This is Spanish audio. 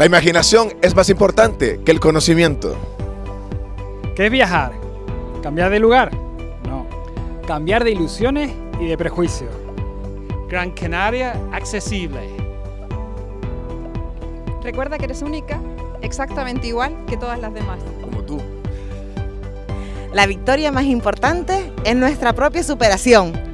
La imaginación es más importante que el conocimiento. ¿Qué es viajar? ¿Cambiar de lugar? No. Cambiar de ilusiones y de prejuicios. Gran Canaria accesible. Recuerda que eres única, exactamente igual que todas las demás. Como tú. La victoria más importante es nuestra propia superación.